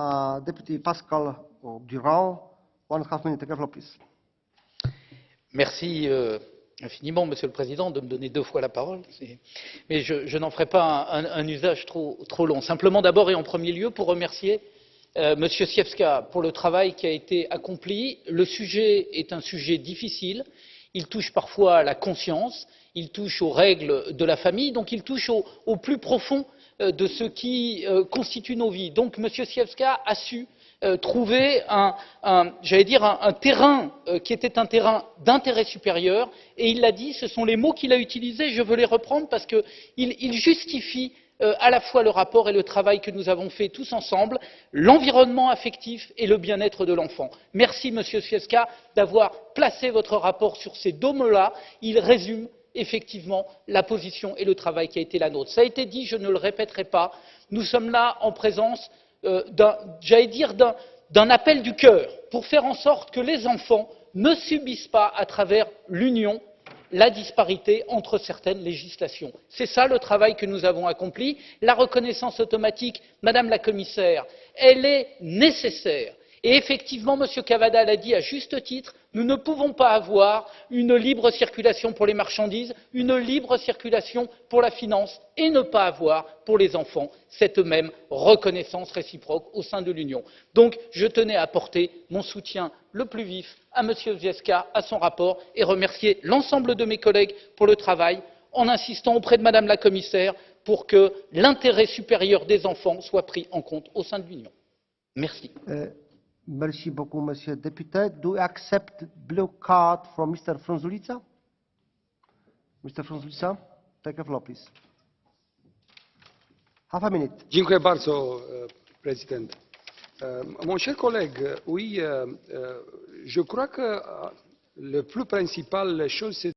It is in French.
Deputy Pascal Durand, one and a half minute. Take the floor, please. Merci euh, infiniment, Monsieur le Président, de me donner deux fois la parole. Mais je, n'en ferai pas un, usage trop, long. Simplement, d'abord et en premier lieu, pour remercier euh, Monsieur Siewska pour le travail qui a été accompli. Le sujet est un sujet difficile. Il touche parfois à la conscience, il touche aux règles de la famille, donc il touche au, au plus profond de ce qui euh, constitue nos vies. Donc, Monsieur Siewska a su euh, trouver un, terrain euh, qui était un terrain d'intérêt supérieur. Et il l'a dit ce sont les mots qu'il a utilisés. Je veux les reprendre parce qu'ils il justifient euh, à la fois le rapport et le travail que nous avons fait tous ensemble l'environnement affectif et le bien être de l'enfant. merci monsieur zwiefka d'avoir placé votre rapport sur ces deux mots là il résume effectivement la position et le travail qui a été la nôtre. ça a été dit je ne le répéterai pas nous sommes là en présence euh, d'un j'allais dire d'un appel du cœur pour faire en sorte que les enfants ne subissent pas à travers l'union la disparité entre certaines législations. c'est ça le travail que nous avons accompli. la reconnaissance automatique madame la commissaire elle est nécessaire et effectivement m. cavada l'a dit à juste titre nous ne pouvons pas avoir une libre circulation pour les marchandises une libre circulation pour la finance et ne pas avoir pour les enfants cette même reconnaissance réciproque au sein de l'union. donc je tenais à apporter mon soutien le plus vif à m. zwiefka à son rapport et remercier l'ensemble de mes collègues pour le travail en insistant auprès de mme la commissaire pour que l'intérêt supérieur des enfants soit pris en compte au sein de l'union. merci. Uh, merci beaucoup, Monsieur Député. Do you accept blue card from Mr. Frunzulica? Mr. Frunzulica, take the floor, please. Half a minute. Mon cher collègue, euh, je crois que le plus principal chose, c'est